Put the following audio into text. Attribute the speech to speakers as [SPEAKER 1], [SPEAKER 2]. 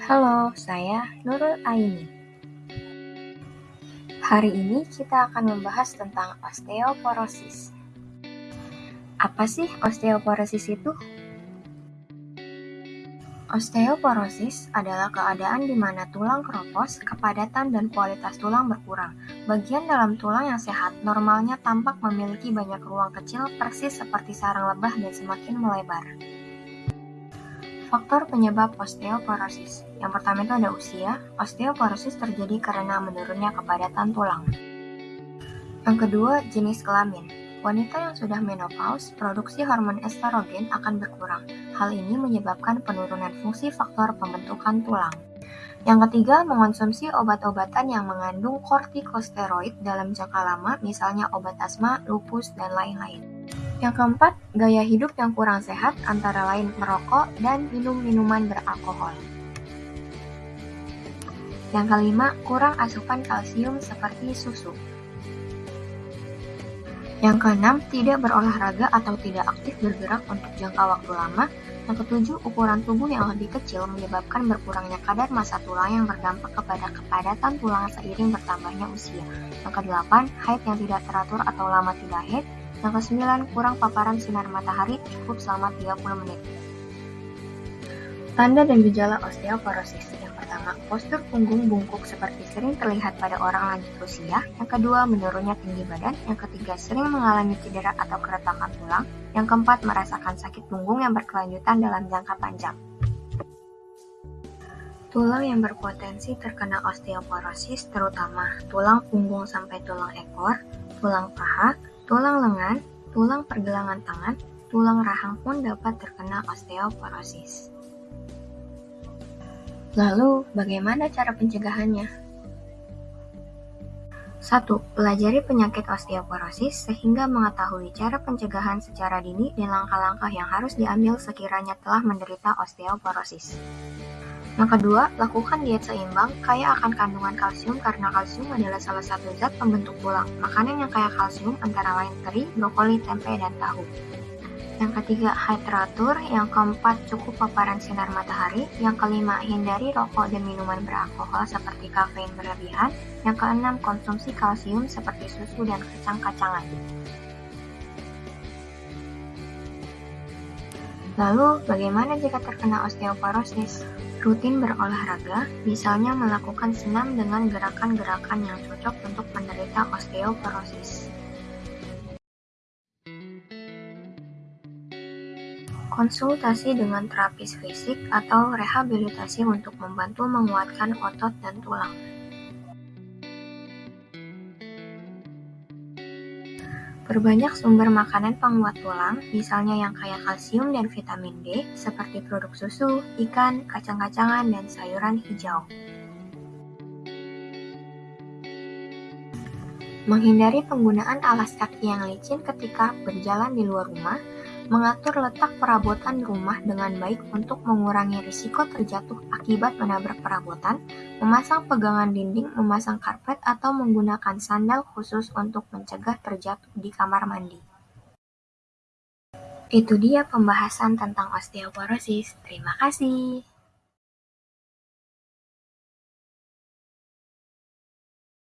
[SPEAKER 1] Halo, saya Nurul Aini. Hari ini kita akan membahas tentang osteoporosis. Apa sih osteoporosis itu? Osteoporosis adalah keadaan di mana tulang keropos, kepadatan, dan kualitas tulang berkurang. Bagian dalam tulang yang sehat normalnya tampak memiliki banyak ruang kecil persis seperti sarang lebah dan semakin melebar. Faktor penyebab osteoporosis. Yang pertama itu ada usia. Osteoporosis terjadi karena menurunnya kepadatan tulang. Yang kedua, jenis kelamin. Wanita yang sudah menopause, produksi hormon estrogen akan berkurang. Hal ini menyebabkan penurunan fungsi faktor pembentukan tulang. Yang ketiga, mengonsumsi obat-obatan yang mengandung kortikosteroid dalam jangka lama, misalnya obat asma, lupus, dan lain-lain. Yang keempat, gaya hidup yang kurang sehat antara lain merokok dan minum minuman beralkohol. Yang kelima, kurang asupan kalsium seperti susu. Yang keenam, tidak berolahraga atau tidak aktif bergerak untuk jangka waktu lama. Yang ketujuh, ukuran tubuh yang lebih kecil menyebabkan berkurangnya kadar massa tulang yang berdampak kepada kepadatan tulang seiring bertambahnya usia. Yang kedelapan, haid yang tidak teratur atau lama tidak haid. Yang kesembilan, kurang paparan sinar matahari cukup selama 30 menit. Tanda dan gejala osteoporosis. Yang pertama, postur punggung bungkuk seperti sering terlihat pada orang lanjut usia. Yang kedua, menurunnya tinggi badan. Yang ketiga, sering mengalami cedera atau keretakan tulang. Yang keempat, merasakan sakit punggung yang berkelanjutan dalam jangka panjang. Tulang yang berpotensi terkena osteoporosis terutama tulang punggung sampai tulang ekor, tulang paha, Tulang lengan, tulang pergelangan tangan, tulang rahang pun dapat terkena osteoporosis. Lalu, bagaimana cara pencegahannya? 1. Pelajari penyakit osteoporosis sehingga mengetahui cara pencegahan secara dini dan langkah-langkah yang harus diambil sekiranya telah menderita osteoporosis. Yang kedua, lakukan diet seimbang, kaya akan kandungan kalsium karena kalsium adalah salah satu zat pembentuk tulang. Makanan yang kaya kalsium antara lain teri, brokoli, tempe, dan tahu. Yang ketiga, hydratur. Yang keempat, cukup paparan sinar matahari. Yang kelima, hindari rokok dan minuman beralkohol seperti kafein berlebihan. Yang keenam, konsumsi kalsium seperti susu dan kacang-kacangan. Lalu, bagaimana jika terkena osteoporosis? Rutin berolahraga, misalnya melakukan senam dengan gerakan-gerakan yang cocok untuk penderita osteoporosis. Konsultasi dengan terapis fisik atau rehabilitasi untuk membantu menguatkan otot dan tulang. Berbanyak sumber makanan penguat tulang, misalnya yang kaya kalsium dan vitamin D, seperti produk susu, ikan, kacang-kacangan, dan sayuran hijau. Menghindari penggunaan alas kaki yang licin ketika berjalan di luar rumah, mengatur letak perabotan rumah dengan baik untuk mengurangi risiko terjatuh akibat menabrak perabotan, memasang pegangan dinding, memasang karpet, atau menggunakan sandal khusus untuk mencegah terjatuh di kamar mandi. Itu dia pembahasan tentang osteoporosis. Terima kasih.